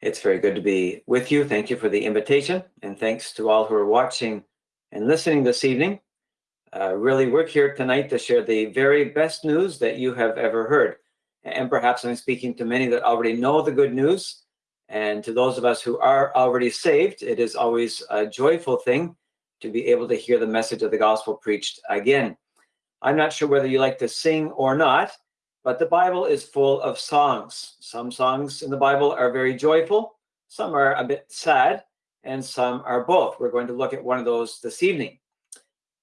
It's very good to be with you. Thank you for the invitation, and thanks to all who are watching and listening this evening. Uh, really, we're here tonight to share the very best news that you have ever heard. And perhaps I'm speaking to many that already know the good news. And to those of us who are already saved, it is always a joyful thing to be able to hear the message of the gospel preached again. I'm not sure whether you like to sing or not, but the Bible is full of songs. Some songs in the Bible are very joyful, some are a bit sad, and some are both. We're going to look at one of those this evening.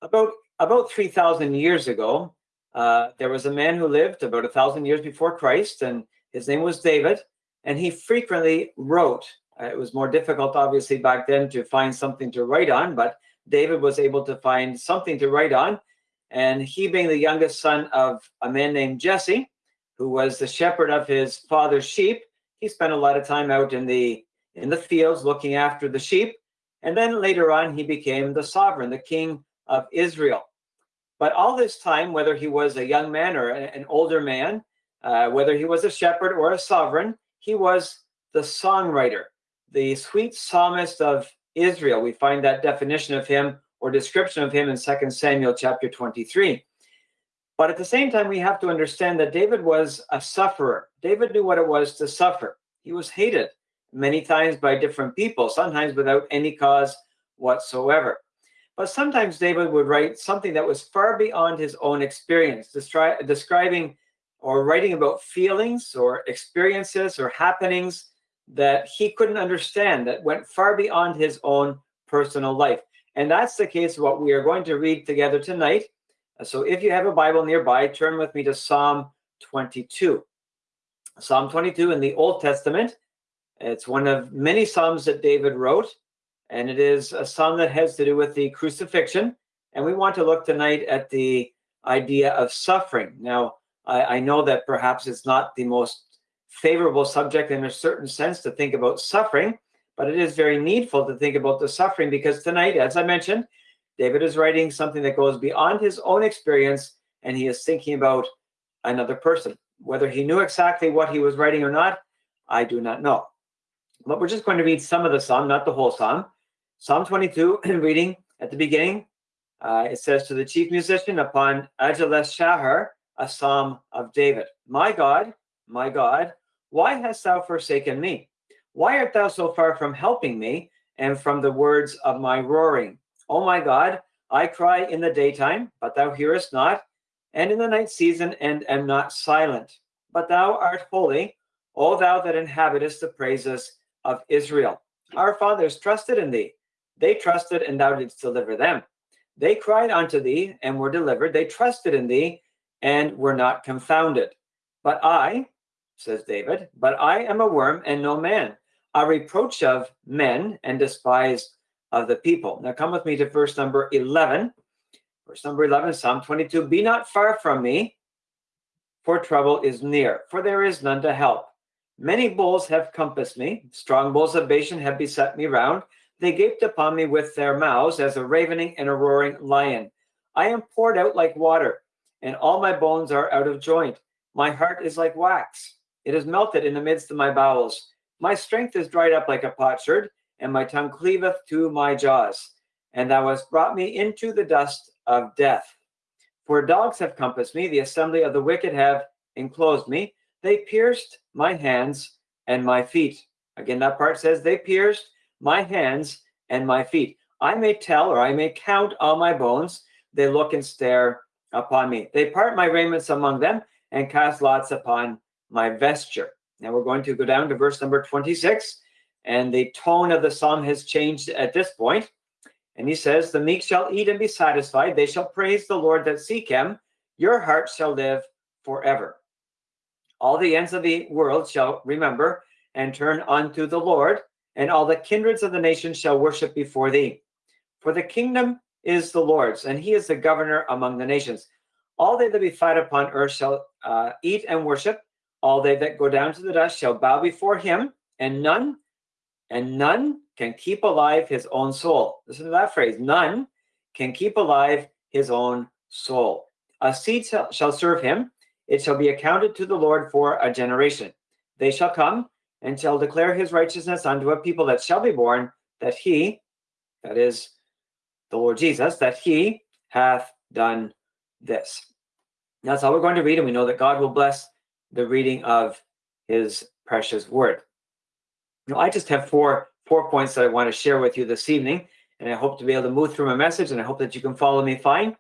About about 3,000 years ago, uh, there was a man who lived about a thousand years before Christ, and his name was David, and he frequently wrote. Uh, it was more difficult, obviously, back then to find something to write on, but David was able to find something to write on. And he, being the youngest son of a man named Jesse, who was the shepherd of his father's sheep, he spent a lot of time out in the in the fields looking after the sheep. And then later on, he became the sovereign, the king of Israel. But all this time, whether he was a young man or an older man, uh, whether he was a shepherd or a sovereign, he was the songwriter, the sweet psalmist of Israel. We find that definition of him or description of him in 2 Samuel chapter 23. But at the same time, we have to understand that David was a sufferer. David knew what it was to suffer. He was hated many times by different people, sometimes without any cause whatsoever. But sometimes David would write something that was far beyond his own experience, describing or writing about feelings or experiences or happenings that he couldn't understand, that went far beyond his own personal life. And that's the case of what we are going to read together tonight. So if you have a Bible nearby, turn with me to Psalm 22. Psalm 22 in the Old Testament. It's one of many Psalms that David wrote and it is a psalm that has to do with the crucifixion. And we want to look tonight at the idea of suffering. Now, I, I know that perhaps it's not the most favorable subject in a certain sense to think about suffering, but it is very needful to think about the suffering because tonight, as I mentioned, David is writing something that goes beyond his own experience and he is thinking about another person. Whether he knew exactly what he was writing or not, I do not know. But we're just going to read some of the psalm, not the whole psalm. Psalm 22, reading at the beginning, uh, it says, To the chief musician upon Aijeleth Shahar, a psalm of David. My God, my God, why hast thou forsaken me? Why art thou so far from helping me and from the words of my roaring? O my God, I cry in the daytime, but thou hearest not, and in the night season, and am not silent. But thou art holy, O thou that inhabitest the praises of Israel. Our fathers trusted in thee they trusted, and thou didst deliver them. They cried unto thee, and were delivered. They trusted in thee, and were not confounded. But I, says David, but I am a worm and no man, a reproach of men and despised of the people. Now come with me to verse number 11. Verse number 11, Psalm 22 Be not far from me, for trouble is near, for there is none to help. Many bulls have compassed me, strong bulls of Bashan have beset me round. They gaped upon me with their mouths as a ravening and a roaring lion. I am poured out like water, and all my bones are out of joint. My heart is like wax. It is melted in the midst of my bowels. My strength is dried up like a potsherd, and my tongue cleaveth to my jaws. And thou hast brought me into the dust of death. For dogs have compassed me, the assembly of the wicked have enclosed me. They pierced my hands and my feet. Again, that part says they pierced my hands and my feet. I may tell or I may count all my bones. They look and stare upon me. They part my raiments among them and cast lots upon my vesture. Now we're going to go down to verse number 26, and the tone of the psalm has changed at this point. And he says, The meek shall eat and be satisfied. They shall praise the Lord that seek him. Your heart shall live forever. All the ends of the world shall remember and turn unto the Lord, and all the kindreds of the nations shall worship before thee. For the kingdom is the Lord's, and he is the governor among the nations. All they that be fat upon earth shall uh, eat and worship. All they that go down to the dust shall bow before him, and none, and none can keep alive his own soul. Listen to that phrase: none can keep alive his own soul. A seed shall serve him; it shall be accounted to the Lord for a generation. They shall come and shall declare his righteousness unto a people that shall be born, that he, that is the Lord Jesus, that he hath done this. That's all we're going to read, and we know that God will bless the reading of his precious word. Now, I just have four four points that I want to share with you this evening, and I hope to be able to move through my message, and I hope that you can follow me fine.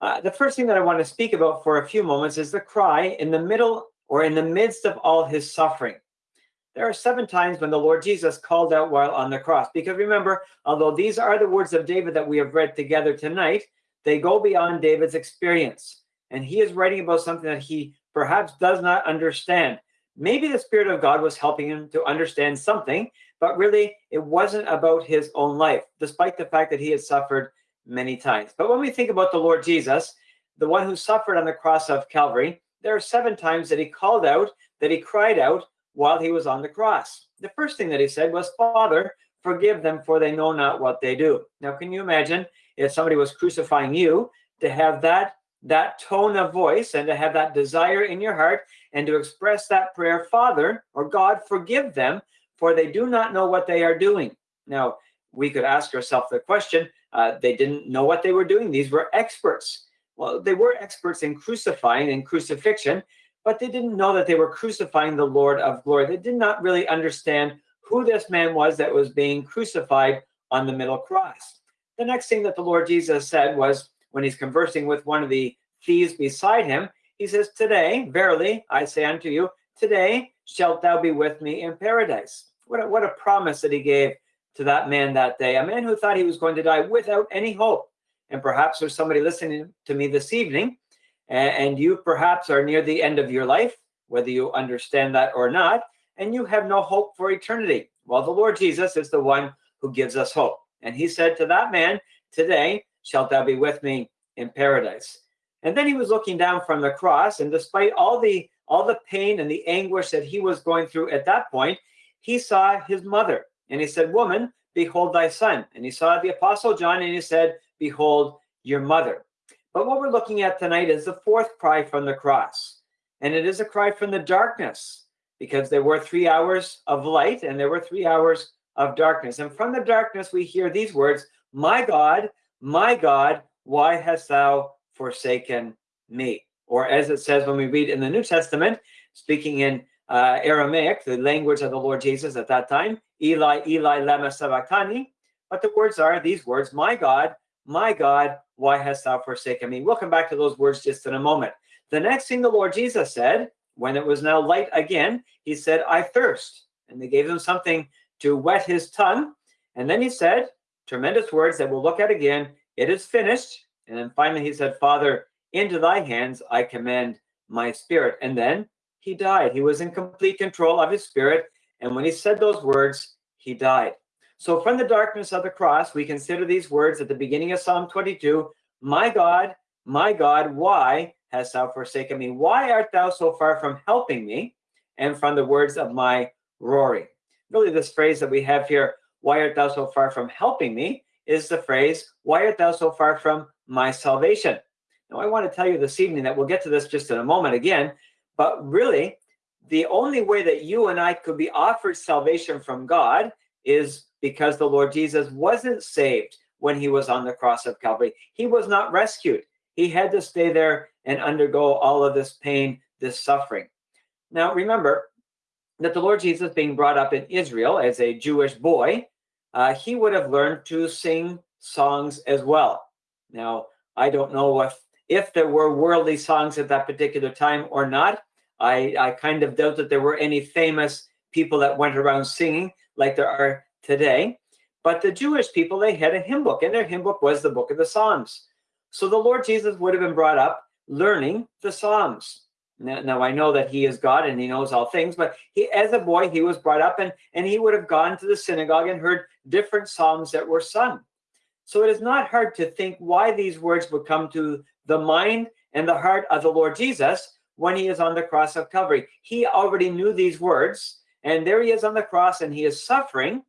Uh, the first thing that I want to speak about for a few moments is the cry in the middle or in the midst of all his suffering. There are seven times when the Lord Jesus called out while on the cross. Because remember, although these are the words of David that we have read together tonight, they go beyond David's experience. And he is writing about something that he perhaps does not understand. Maybe the Spirit of God was helping him to understand something, but really it wasn't about his own life, despite the fact that he had suffered many times. But when we think about the Lord Jesus, the one who suffered on the cross of Calvary, there are seven times that he called out, that he cried out while he was on the cross. The first thing that he said was, Father, forgive them, for they know not what they do. Now, can you imagine if somebody was crucifying you to have that that tone of voice and to have that desire in your heart and to express that prayer, Father or God, forgive them, for they do not know what they are doing. Now, we could ask ourselves the question uh, they didn't know what they were doing. These were experts. Well, they were experts in crucifying and crucifixion, but they didn't know that they were crucifying the Lord of glory. They did not really understand who this man was that was being crucified on the middle cross. The next thing that the Lord Jesus said was when he's conversing with one of the thieves beside him, he says, Today, verily, I say unto you, today shalt thou be with me in paradise. What a, what a promise that he gave to that man that day, a man who thought he was going to die without any hope. And perhaps there's somebody listening to me this evening, and you perhaps are near the end of your life, whether you understand that or not, and you have no hope for eternity. Well, the Lord Jesus is the one who gives us hope. And he said to that man, Today shalt thou be with me in paradise. And then he was looking down from the cross, and despite all the all the pain and the anguish that he was going through at that point, he saw his mother and he said, Woman, behold thy son. And he saw the apostle John and he said, Behold your mother. But what we're looking at tonight is the fourth cry from the cross. And it is a cry from the darkness because there were three hours of light and there were three hours of darkness. And from the darkness, we hear these words My God, my God, why hast thou forsaken me? Or as it says when we read in the New Testament, speaking in uh, Aramaic, the language of the Lord Jesus at that time, Eli, Eli, lama sabachthani. But the words are these words, my God, my God, why hast thou forsaken me? We'll come back to those words just in a moment. The next thing the Lord Jesus said, when it was now light again, he said, I thirst. And they gave him something to wet his tongue. And then he said, tremendous words that we'll look at again, it is finished. And then finally he said, Father, into thy hands I commend my spirit. And then he died. He was in complete control of his spirit. And when he said those words, he died. So from the darkness of the cross, we consider these words at the beginning of Psalm 22 My God, my God, why hast thou forsaken me? Why art thou so far from helping me? And from the words of my roaring. Really, this phrase that we have here, why art thou so far from helping me, is the phrase, why art thou so far from my salvation? Now, I want to tell you this evening that we'll get to this just in a moment again, but really, the only way that you and I could be offered salvation from God is because the Lord Jesus wasn't saved when he was on the cross of Calvary. He was not rescued. He had to stay there and undergo all of this pain, this suffering. Now, remember that the Lord Jesus, being brought up in Israel as a Jewish boy, uh, he would have learned to sing songs as well. Now, I don't know if if there were worldly songs at that particular time or not. I, I kind of doubt that there were any famous people that went around singing like there are today. But the Jewish people, they had a hymn book, and their hymn book was the book of the Psalms. So the Lord Jesus would have been brought up learning the Psalms. Now, now, I know that he is God and he knows all things, but he, as a boy, he was brought up and, and he would have gone to the synagogue and heard different Psalms that were sung. So it is not hard to think why these words would come to the mind and the heart of the Lord Jesus when he is on the cross of Calvary. He already knew these words, and there he is on the cross, and he is suffering,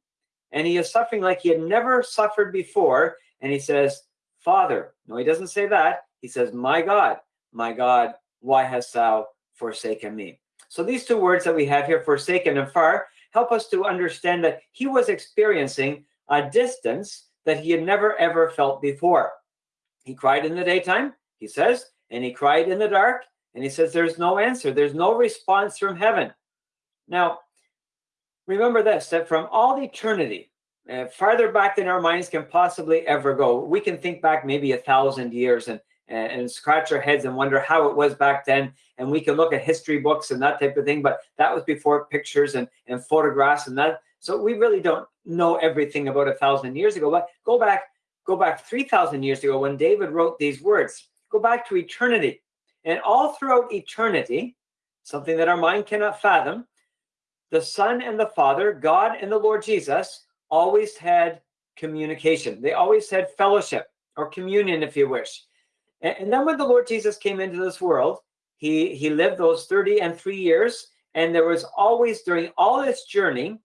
and he is suffering like he had never suffered before. And he says, Father, no, he doesn't say that. He says, My God, my God, why hast thou forsaken me? So these two words that we have here, forsaken and far, help us to understand that he was experiencing a distance that he had never ever felt before. He cried in the daytime, he says, and he cried in the dark, and he says, There's no answer, there's no response from heaven. Now, remember this that from all eternity, uh, farther back than our minds can possibly ever go, we can think back maybe a thousand years and, and, scratch our heads and wonder how it was back then. And we can look at history books and that type of thing, but that was before pictures and, and photographs and that. So we really don't know everything about a thousand years ago. But go back, go back 3,000 years ago when David wrote these words. Go back to eternity. And all throughout eternity, something that our mind cannot fathom, the Son and the Father, God and the Lord Jesus, always had communication. They always had fellowship or communion, if you wish. And, then when the Lord Jesus came into this world, he, he lived those 30 and three years. And there was always, during all this journey,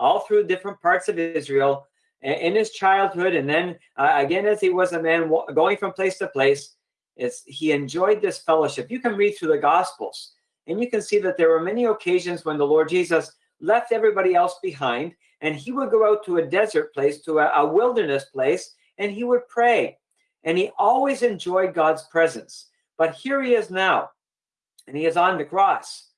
all through different parts of Israel, in his childhood, and then uh, again as he was a man going from place to place, it's, he enjoyed this fellowship. You can read through the Gospels, and you can see that there were many occasions when the Lord Jesus left everybody else behind, and he would go out to a desert place, to a, a wilderness place, and he would pray. And he always enjoyed God's presence. But here he is now, and he is on the cross,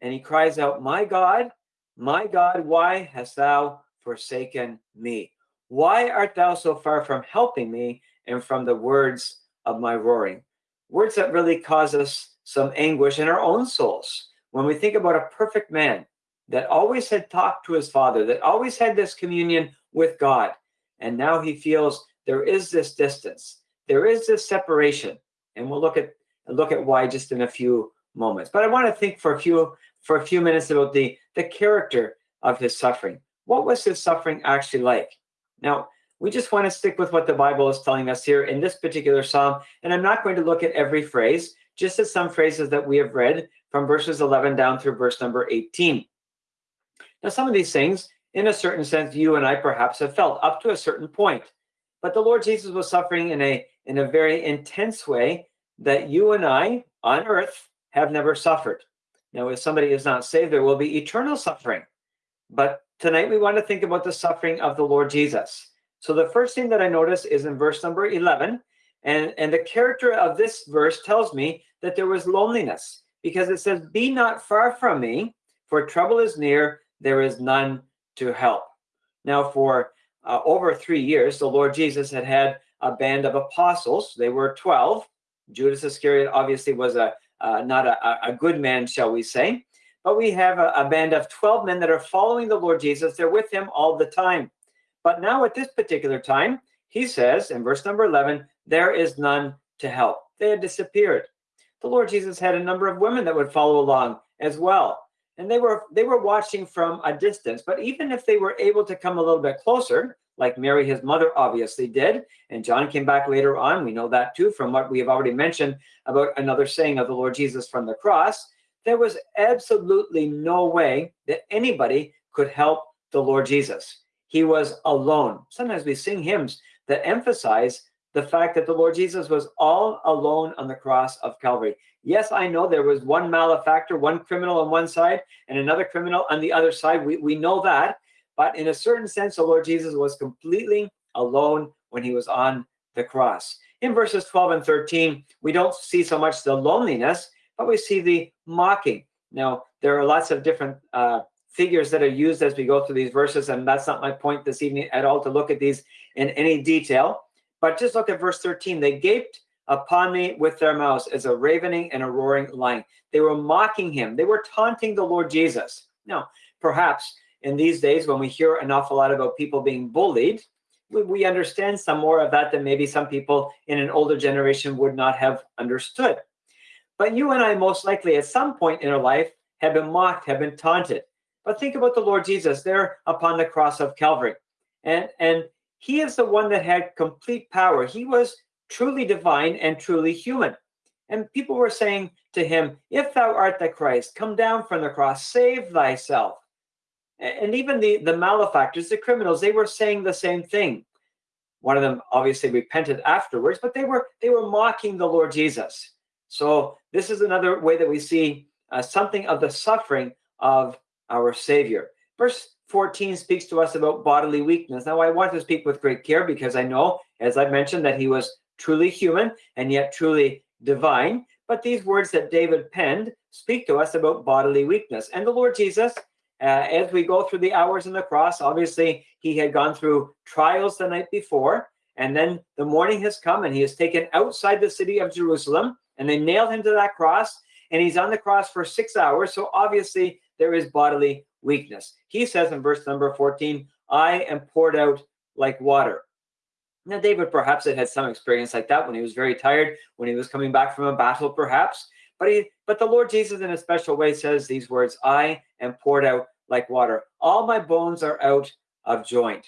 and he cries out, My God, my God, why hast thou forsaken me? Why art thou so far from helping me and from the words of my roaring? Words that really cause us some anguish in our own souls. When we think about a perfect man that always had talked to his father, that always had this communion with God, and now he feels there is this distance, there is this separation, and we'll look at look at why just in a few moments. But I want to think for a few for a few minutes about the the character of his suffering. What was his suffering actually like? Now, we just want to stick with what the Bible is telling us here in this particular psalm, and I'm not going to look at every phrase, just at some phrases that we have read from verses 11 down through verse number 18. Now, some of these things, in a certain sense, you and I perhaps have felt up to a certain point. But the Lord Jesus was suffering in a in a very intense way that you and I on earth have never suffered. Now, if somebody is not saved, there will be eternal suffering. But tonight we want to think about the suffering of the Lord Jesus. So the first thing that I notice is in verse number 11. And, and the character of this verse tells me that there was loneliness because it says, Be not far from me, for trouble is near, there is none to help. Now, for uh, over three years, the Lord Jesus had had a band of apostles. They were 12. Judas Iscariot obviously was a uh, not a, a, good man, shall we say. But we have a, a band of 12 men that are following the Lord Jesus. They're with him all the time. But now, at this particular time, he says in verse number 11, there is none to help. They had disappeared. The Lord Jesus had a number of women that would follow along as well. And they were they were watching from a distance. But even if they were able to come a little bit closer, like Mary, his mother, obviously did. And John came back later on. We know that too from what we have already mentioned about another saying of the Lord Jesus from the cross. There was absolutely no way that anybody could help the Lord Jesus. He was alone. Sometimes we sing hymns that emphasize the fact that the Lord Jesus was all alone on the cross of Calvary. Yes, I know there was one malefactor, one criminal on one side, and another criminal on the other side. We, we know that. But in a certain sense, the Lord Jesus was completely alone when he was on the cross. In verses 12 and 13, we don't see so much the loneliness, but we see the mocking. Now, there are lots of different uh, figures that are used as we go through these verses, and that's not my point this evening at all to look at these in any detail. But just look at verse 13. They gaped upon me with their mouths as a ravening and a roaring lion. They were mocking him. They were taunting the Lord Jesus. Now, perhaps in these days when we hear an awful lot about people being bullied, we, we understand some more of that than maybe some people in an older generation would not have understood. But you and I, most likely, at some point in our life, have been mocked, have been taunted. But think about the Lord Jesus there upon the cross of Calvary. And, and he is the one that had complete power. He was truly divine and truly human. And people were saying to him, If thou art the Christ, come down from the cross, save thyself and even the the malefactors the criminals they were saying the same thing one of them obviously repented afterwards but they were they were mocking the lord jesus so this is another way that we see uh, something of the suffering of our savior Verse 14 speaks to us about bodily weakness. Now, I want to speak with great care because I know, as I mentioned, that he was truly human and yet truly divine. But these words that David penned speak to us about bodily weakness. And the Lord Jesus, uh, as we go through the hours in the cross, obviously he had gone through trials the night before. And then the morning has come and he is taken outside the city of Jerusalem and they nailed him to that cross. And he's on the cross for six hours. So obviously there is bodily weakness. He says in verse number 14, I am poured out like water. Now, David perhaps had had some experience like that when he was very tired, when he was coming back from a battle, perhaps. But he, but the Lord Jesus, in a special way, says these words: "I am poured out like water. All my bones are out of joint.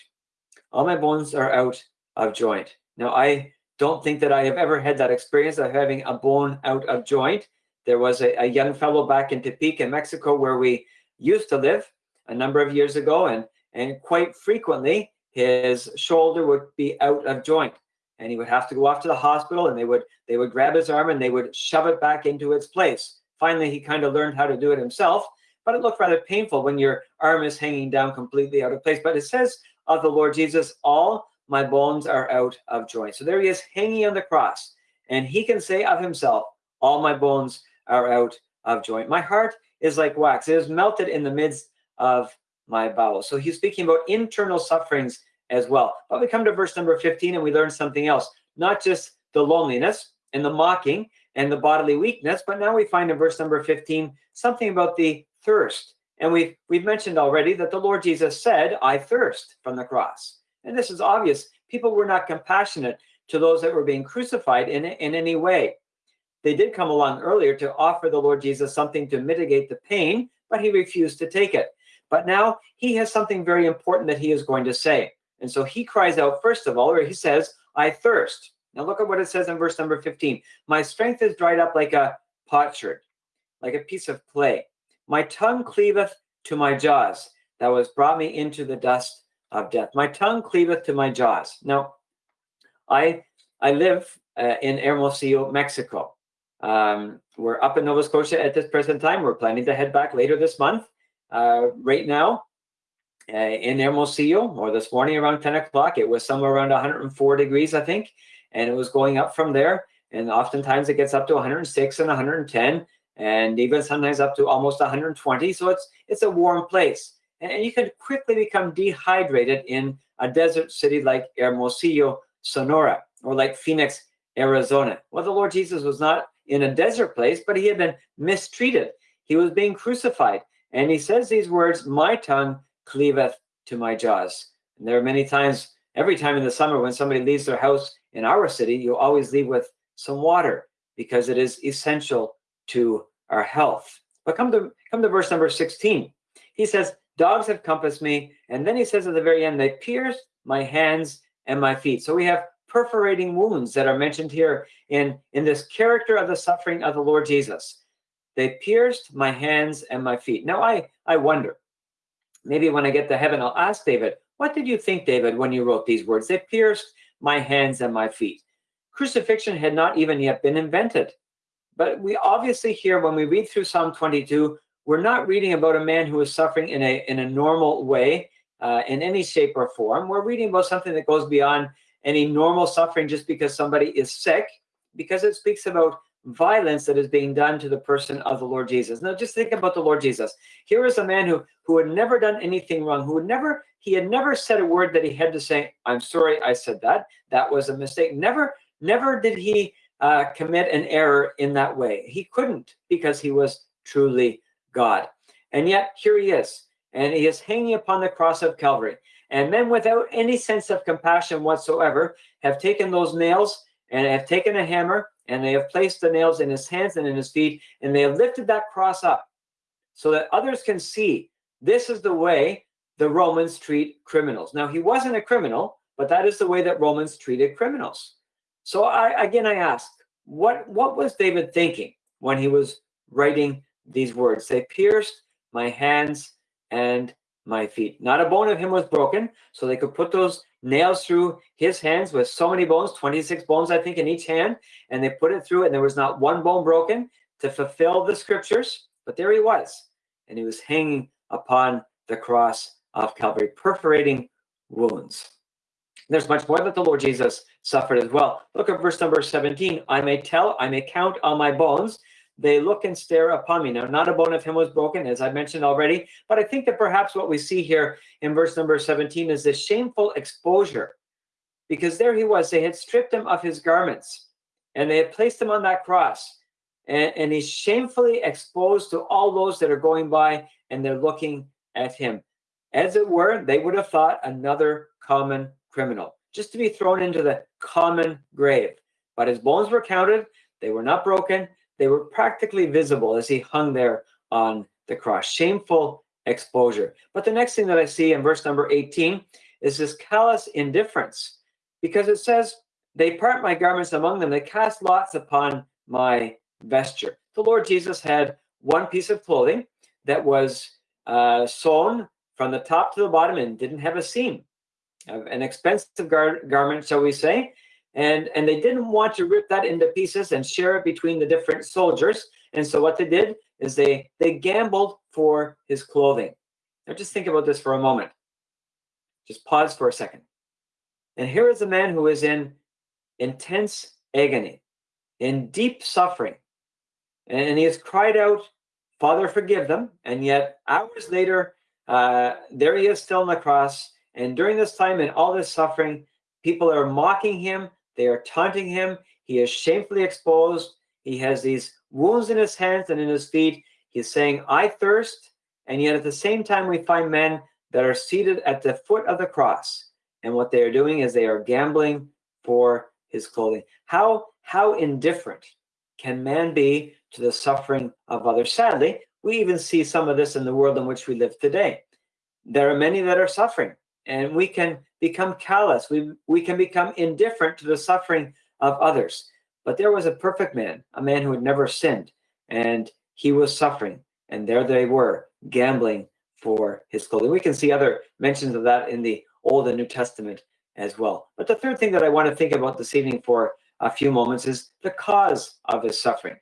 All my bones are out of joint." Now, I don't think that I have ever had that experience of having a bone out of joint. There was a, a young fellow back in in Mexico, where we used to live a number of years ago, and and quite frequently his shoulder would be out of joint and he would have to go off to the hospital and they would they would grab his arm and they would shove it back into its place finally he kind of learned how to do it himself but it looked rather painful when your arm is hanging down completely out of place. But it says of the lord jesus all my bones are out of joint so there he is hanging on the cross and he can say of himself all my bones are out of joint my heart is like wax. It is melted in the midst of my bowels. So he's speaking about internal sufferings as well. But we come to verse number 15 and we learn something else, not just the loneliness and the mocking and the bodily weakness, but now we find in verse number 15 something about the thirst. And we've we've mentioned already that the Lord Jesus said, I thirst from the cross. And this is obvious. People were not compassionate to those that were being crucified in, in any way. They did come along earlier to offer the Lord Jesus something to mitigate the pain, but he refused to take it. But now he has something very important that he is going to say. And so he cries out, first of all, or he says, I thirst. Now look at what it says in verse number 15. My strength is dried up like a potsherd, like a piece of clay. My tongue cleaveth to my jaws. That was brought me into the dust of death. My tongue cleaveth to my jaws. Now, I I live uh, in Hermosillo, Mexico. Um, we're up in Nova Scotia at this present time. We're planning to head back later this month uh, right now uh, in Hermosillo, or this morning around 10 o'clock, it was somewhere around 104 degrees, I think, and it was going up from there. And oftentimes it gets up to 106 and 110, and even sometimes up to almost 120. So it's it's a warm place, and you can quickly become dehydrated in a desert city like Hermosillo, Sonora, or like Phoenix, Arizona. Well, the Lord Jesus was not in a desert place, but he had been mistreated. He was being crucified. And he says these words, My tongue cleaveth to my jaws. And there are many times, every time in the summer, when somebody leaves their house in our city, you always leave with some water because it is essential to our health. But come to come to verse number 16. He says, Dogs have compassed me. And then he says at the very end, they pierced my hands and my feet. So we have perforating wounds that are mentioned here in, in this character of the suffering of the Lord Jesus. They pierced my hands and my feet. Now I, I wonder, maybe when I get to heaven, I'll ask David, what did you think, David, when you wrote these words? They pierced my hands and my feet. Crucifixion had not even yet been invented. But we obviously here, when we read through Psalm 22, we're not reading about a man who is suffering in a, in a normal way, uh, in any shape or form. We're reading about something that goes beyond any normal suffering just because somebody is sick, because it speaks about violence that is being done to the person of the Lord Jesus. Now, just think about the Lord Jesus. Here is a man who who had never done anything wrong, who had never he had never said a word that he had to say, "I'm sorry, I said that. That was a mistake." Never, never did he uh, commit an error in that way. He couldn't because he was truly God. And yet here he is, and he is hanging upon the cross of Calvary. And men, without any sense of compassion whatsoever, have taken those nails and have taken a hammer and they have placed the nails in his hands and in his feet, and they have lifted that cross up so that others can see this is the way the Romans treat criminals. Now, he wasn't a criminal, but that is the way that Romans treated criminals. So I again I ask, what what was David thinking when he was writing these words? They pierced my hands and my feet. Not a bone of him was broken, so they could put those nails through his hands with so many bones, 26 bones, I think, in each hand, and they put it through, and there was not one bone broken to fulfill the scriptures. But there he was, and he was hanging upon the cross of Calvary, perforating wounds. There's much more that the Lord Jesus suffered as well. Look at verse number 17. I may tell, I may count on my bones. They look and stare upon me. Now, not a bone of him was broken, as I mentioned already, but I think that perhaps what we see here in verse number 17 is this shameful exposure. Because there he was, they had stripped him of his garments and they had placed him on that cross. And, and he's shamefully exposed to all those that are going by and they're looking at him. As it were, they would have thought another common criminal, just to be thrown into the common grave. But his bones were counted, they were not broken, they were practically visible as he hung there on the cross. Shameful exposure. But the next thing that I see in verse number 18 is this callous indifference, because it says, They part my garments among them, they cast lots upon my vesture. The Lord Jesus had one piece of clothing that was uh, sewn from the top to the bottom and didn't have a seam an expensive gar garment, shall we say, and and they didn't want to rip that into pieces and share it between the different soldiers. And so what they did is they they gambled for his clothing. Now just think about this for a moment. Just pause for a second. And here is a man who is in intense agony, in deep suffering, and he has cried out, "Father, forgive them!" And yet hours later, uh, there he is still on the cross and during this time and all this suffering, people are mocking him, they are taunting him. He is shamefully exposed. He has these wounds in his hands and in his feet. He's saying, I thirst. And yet at the same time, we find men that are seated at the foot of the cross. And what they are doing is they are gambling for his clothing. How, how indifferent can man be to the suffering of others? Sadly, we even see some of this in the world in which we live today. There are many that are suffering and we can become callous. We, we can become indifferent to the suffering of others. But there was a perfect man, a man who had never sinned, and he was suffering. And there they were, gambling for his clothing. We can see other mentions of that in the Old and New Testament as well. But the third thing that I want to think about this evening for a few moments is the cause of his suffering.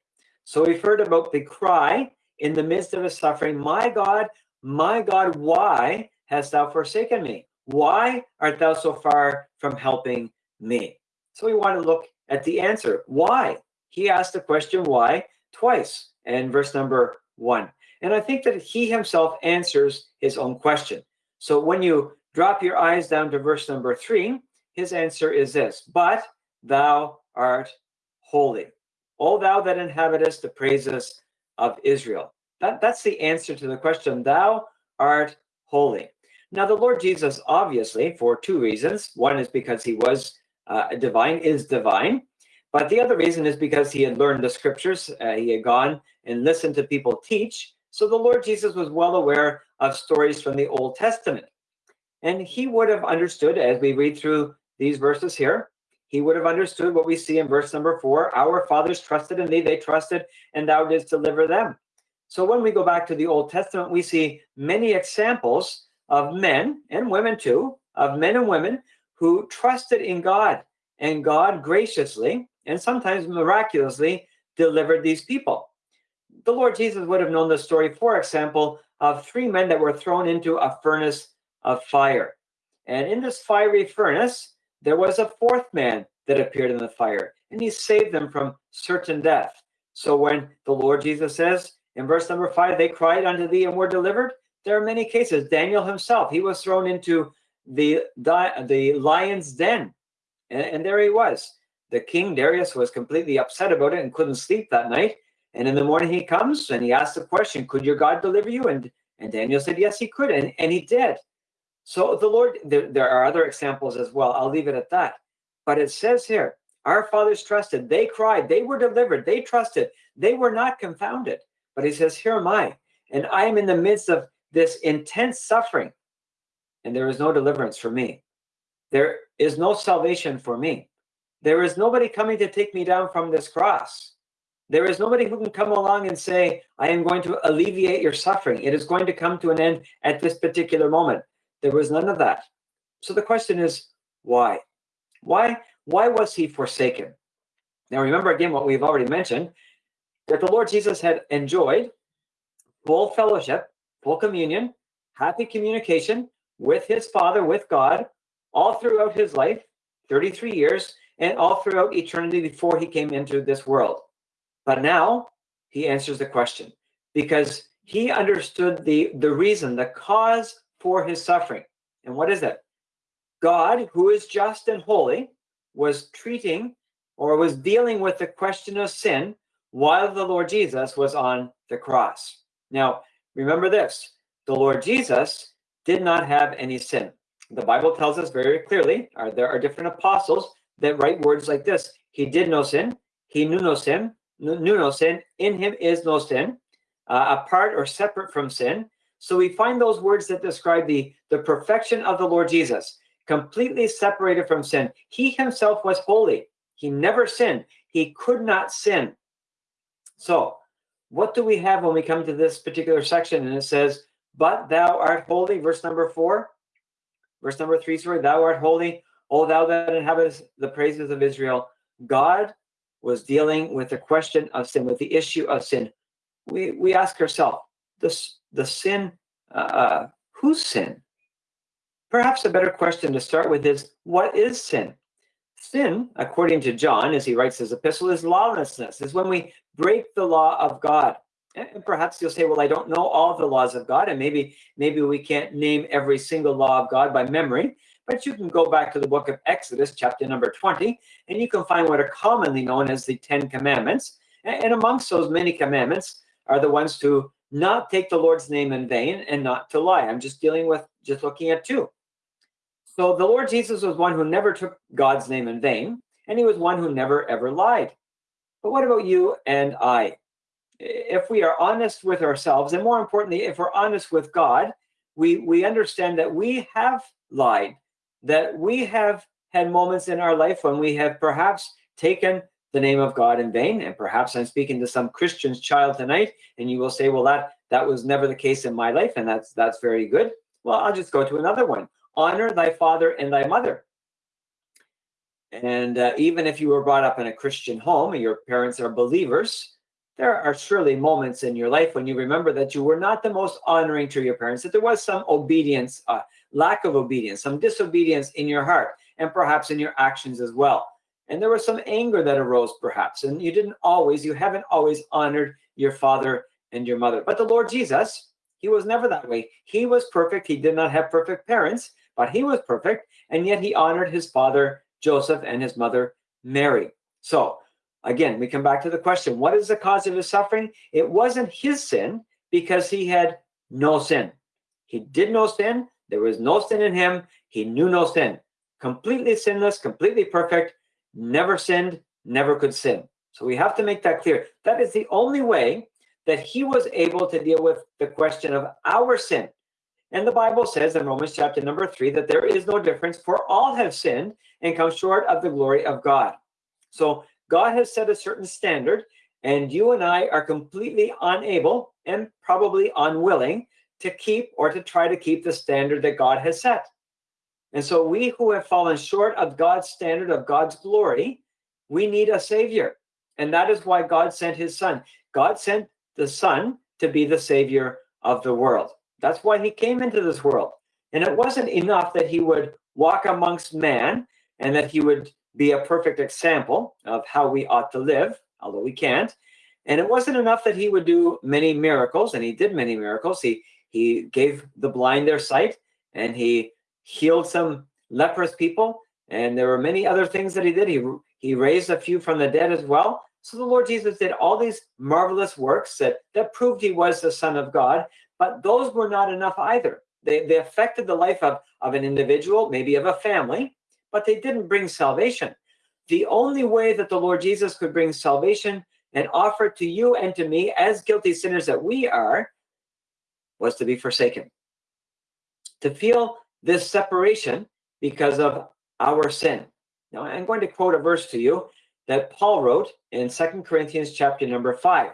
So we've heard about the cry in the midst of his suffering, My God, my God, why hast thou forsaken me? Why art thou so far from helping me? So we want to look at the answer. Why? He asked the question why twice in verse number one. And I think that he himself answers his own question. So when you drop your eyes down to verse number three, his answer is this But thou art holy. O thou that inhabitest the praises of Israel. That, that's the answer to the question. Thou art holy. Now, the Lord Jesus, obviously, for two reasons. One is because he was uh, divine, is divine. But the other reason is because he had learned the scriptures. Uh, he had gone and listened to people teach. So the Lord Jesus was well aware of stories from the Old Testament. And he would have understood, as we read through these verses here, he would have understood what we see in verse number four Our fathers trusted in thee, they trusted, and thou didst deliver them. So when we go back to the Old Testament, we see many examples of men and women too, of men and women who trusted in God and God graciously and sometimes miraculously delivered these people. The Lord Jesus would have known the story, for example, of three men that were thrown into a furnace of fire. And in this fiery furnace, there was a fourth man that appeared in the fire, and he saved them from certain death. So when the Lord Jesus says in verse number five, they cried unto thee and were delivered, there are many cases. Daniel himself, he was thrown into the the lion's den, and, and there he was. The king Darius was completely upset about it and couldn't sleep that night. And in the morning he comes and he asks the question, "Could your God deliver you?" And and Daniel said, "Yes, he could," and and he did. So the Lord, there, there are other examples as well. I'll leave it at that. But it says here, our fathers trusted, they cried, they were delivered, they trusted, they were not confounded. But he says, Here am I, and I am in the midst of this intense suffering, and there is no deliverance for me. There is no salvation for me. There is nobody coming to take me down from this cross. There is nobody who can come along and say, I am going to alleviate your suffering. It is going to come to an end at this particular moment. There was none of that. So the question is, why? Why, why was he forsaken? Now, remember again what we've already mentioned that the Lord Jesus had enjoyed full fellowship full communion happy communication with his Father, with God, all throughout his life, 33 years, and all throughout eternity before he came into this world. But now he answers the question because he understood the, the reason, the cause for his suffering. And what is it? God, who is just and holy, was treating or was dealing with the question of sin while the Lord Jesus was on the cross. Now, remember this the Lord Jesus did not have any sin. The Bible tells us very clearly, or there are different apostles that write words like this He did no sin, he knew no sin, knew no sin, in him is no sin, uh, apart or separate from sin. So we find those words that describe the, the perfection of the Lord Jesus, completely separated from sin. He himself was holy. He never sinned. He could not sin. So, what do we have when we come to this particular section? And it says, But thou art holy, verse number four. Verse number three, sorry, thou art holy, O thou that inhabitest the praises of Israel. God was dealing with the question of sin, with the issue of sin. We, we ask ourselves, this, the sin, uh, uh, whose sin? Perhaps a better question to start with is, what is sin? Sin, according to John, as he writes his epistle, is lawlessness, is when we break the law of God. And perhaps you'll say, well, I don't know all the laws of God, and maybe maybe we can't name every single law of God by memory. But you can go back to the book of Exodus, chapter number 20, and you can find what are commonly known as the Ten Commandments. And amongst those many commandments are the ones to not take the Lord's name in vain and not to lie. I'm just dealing with, just looking at two. So the Lord Jesus was one who never took God's name in vain, and he was one who never ever lied. But what about you and I? If we are honest with ourselves, and more importantly, if we're honest with God, we, we understand that we have lied, that we have had moments in our life when we have perhaps taken the name of God in vain. And perhaps I'm speaking to some Christian's child tonight, and you will say, well, that that was never the case in my life, and that's that's very good. Well, I'll just go to another one honor thy father and thy mother. And uh, even if you were brought up in a Christian home and your parents are believers, there are surely moments in your life when you remember that you were not the most honoring to your parents, that there was some obedience, uh, lack of obedience, some disobedience in your heart, and perhaps in your actions as well. And there was some anger that arose, perhaps, and you didn't always, you haven't always honored your father and your mother. But the Lord Jesus, he was never that way. He was perfect. He did not have perfect parents, but he was perfect, and yet he honored his father Joseph and his mother Mary. So again, we come back to the question what is the cause of his suffering? It wasn't his sin because he had no sin. He did no sin. There was no sin in him. He knew no sin. Completely sinless, completely perfect, never sinned, never could sin. So we have to make that clear. That is the only way that he was able to deal with the question of our sin. And the Bible says in Romans chapter number three that there is no difference, for all have sinned and come short of the glory of God. So God has set a certain standard, and you and I are completely unable and probably unwilling to keep or to try to keep the standard that God has set. And so we who have fallen short of God's standard of God's glory, we need a savior. And that is why God sent his son. God sent the son to be the savior of the world. That's why he came into this world. And it wasn't enough that he would walk amongst man and that he would be a perfect example of how we ought to live, although we can't. And it wasn't enough that he would do many miracles, and he did many miracles. He he gave the blind their sight, and he healed some leprous people, and there were many other things that he did. He he raised a few from the dead as well. So the Lord Jesus did all these marvelous works that that proved he was the Son of God, but those were not enough either. They, they affected the life of, of an individual, maybe of a family, but they didn't bring salvation. The only way that the Lord Jesus could bring salvation and offer to you and to me, as guilty sinners that we are, was to be forsaken. To feel this separation because of our sin. Now, I'm going to quote a verse to you that Paul wrote in Second Corinthians chapter number 5.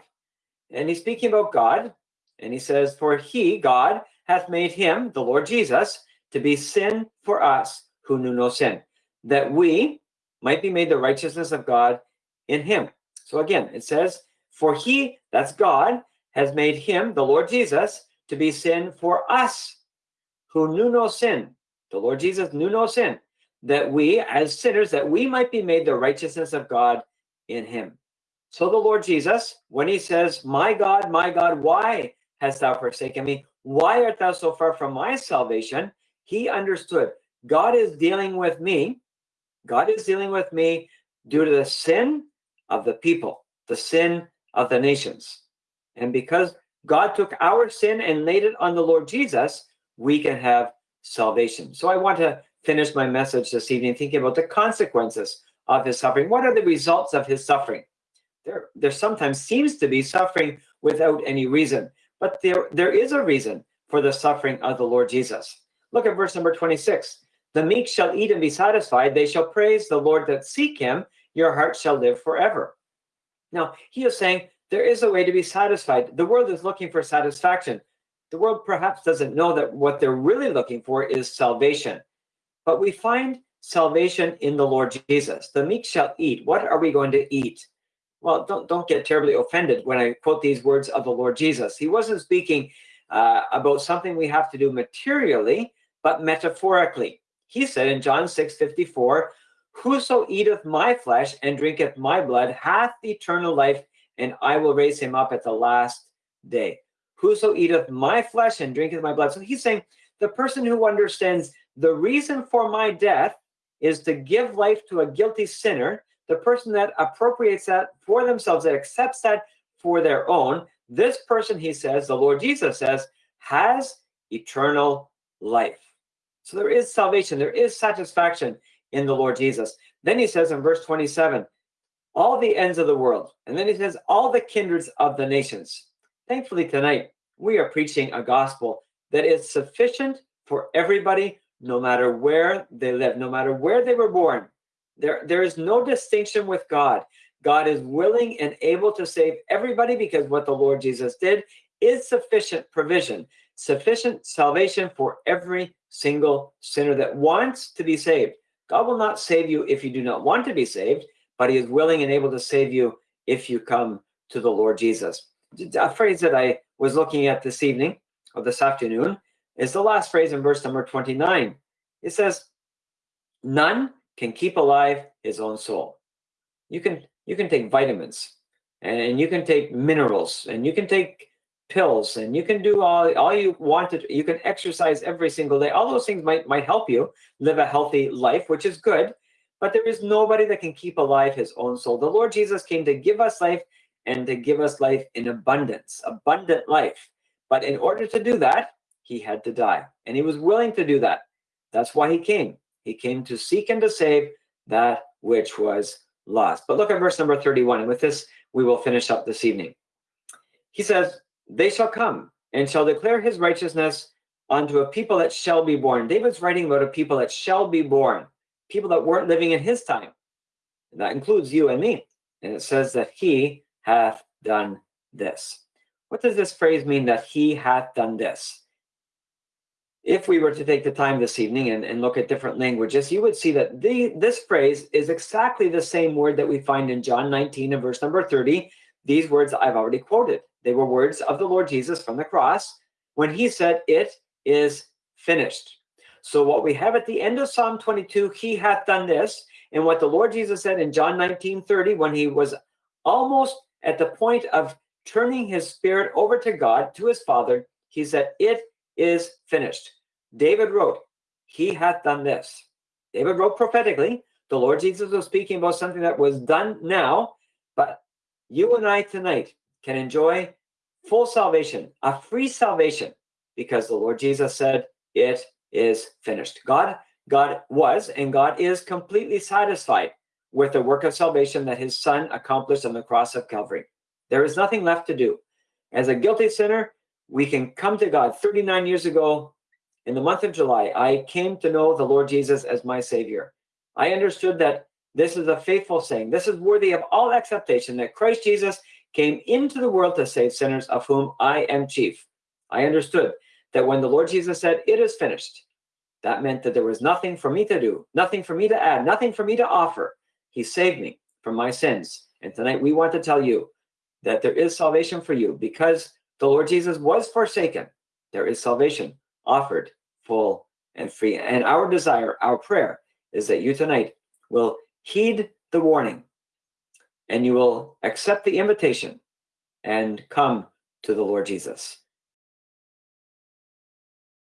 And he's speaking about God, and he says, For he, God, hath made him, the Lord Jesus, to be sin for us who knew no sin, that we might be made the righteousness of God in him. So again, it says, For he, that's God, has made him, the Lord Jesus, to be sin for us who knew no sin, the Lord Jesus knew no sin, that we, as sinners, that we might be made the righteousness of God in him. So the Lord Jesus, when he says, My God, my God, why hast thou forsaken me? Why art thou so far from my salvation? He understood God is dealing with me. God is dealing with me due to the sin of the people, the sin of the nations. And because God took our sin and laid it on the Lord Jesus, we can have salvation. So I want to finish my message this evening thinking about the consequences of his suffering. What are the results of his suffering? There, there sometimes seems to be suffering without any reason, but there, there is a reason for the suffering of the Lord Jesus. Look at verse number 26. The meek shall eat and be satisfied. They shall praise the Lord that seek him. Your heart shall live forever. Now, he is saying there is a way to be satisfied. The world is looking for satisfaction. The world perhaps doesn't know that what they're really looking for is salvation. But we find salvation in the Lord Jesus. The meek shall eat. What are we going to eat? Well, don't, don't get terribly offended when I quote these words of the Lord Jesus. He wasn't speaking uh, about something we have to do materially, but metaphorically. He said in John 6 54, Whoso eateth my flesh and drinketh my blood hath eternal life, and I will raise him up at the last day. Whoso eateth my flesh and drinketh my blood. So he's saying the person who understands the reason for my death is to give life to a guilty sinner, the person that appropriates that for themselves, that accepts that for their own, this person, he says, the Lord Jesus says, has eternal life. So there is salvation, there is satisfaction in the Lord Jesus. Then he says in verse 27, all the ends of the world. And then he says, all the kindreds of the nations. Thankfully, tonight, we are preaching a gospel that is sufficient for everybody, no matter where they live, no matter where they were born. There, there is no distinction with God. God is willing and able to save everybody because what the Lord Jesus did is sufficient provision, sufficient salvation for every single sinner that wants to be saved. God will not save you if you do not want to be saved, but he is willing and able to save you if you come to the Lord Jesus. A phrase that I was looking at this evening or this afternoon is the last phrase in verse number 29. It says, None can keep alive his own soul. You can you can take vitamins and you can take minerals and you can take pills and you can do all all you want to you can exercise every single day. All those things might might help you live a healthy life which is good but there is nobody that can keep alive his own soul. The lord jesus came to give us life and to give us life in abundance abundant life. But in order to do that he had to die and he was willing to do that. That's why he came he came to seek and to save that which was lost but look at verse number 31 and with this we will finish up this evening he says they shall come and shall declare his righteousness unto a people that shall be born. David's writing about a people that shall be born, people that weren't living in his time. And that includes you and me. And it says that he hath done this. What does this phrase mean that he hath done this? If we were to take the time this evening and, and look at different languages, you would see that the, this phrase is exactly the same word that we find in John 19 and verse number 30. These words I've already quoted. They were words of the Lord Jesus from the cross when he said, It is finished. So, what we have at the end of Psalm 22, he hath done this. And what the Lord Jesus said in John 19 30, when he was almost at the point of turning his spirit over to God, to his Father, he said, It is finished. David wrote, He hath done this. David wrote prophetically. The Lord Jesus was speaking about something that was done now, but you and I tonight can enjoy full salvation, a free salvation, because the Lord Jesus said, It is finished. God, God was and God is completely satisfied with the work of salvation that his son accomplished on the cross of Calvary. There is nothing left to do. As a guilty sinner, we can come to God. 39 years ago, in the month of July, I came to know the Lord Jesus as my Savior. I understood that this is a faithful saying. This is worthy of all acceptation that Christ Jesus came into the world to save sinners, of whom I am chief. I understood that when the Lord Jesus said, It is finished, that meant that there was nothing for me to do, nothing for me to add, nothing for me to offer. He saved me from my sins. And tonight we want to tell you that there is salvation for you because the Lord Jesus was forsaken. There is salvation offered full and free. And our desire, our prayer, is that you tonight will heed the warning and you will accept the invitation and come to the Lord Jesus.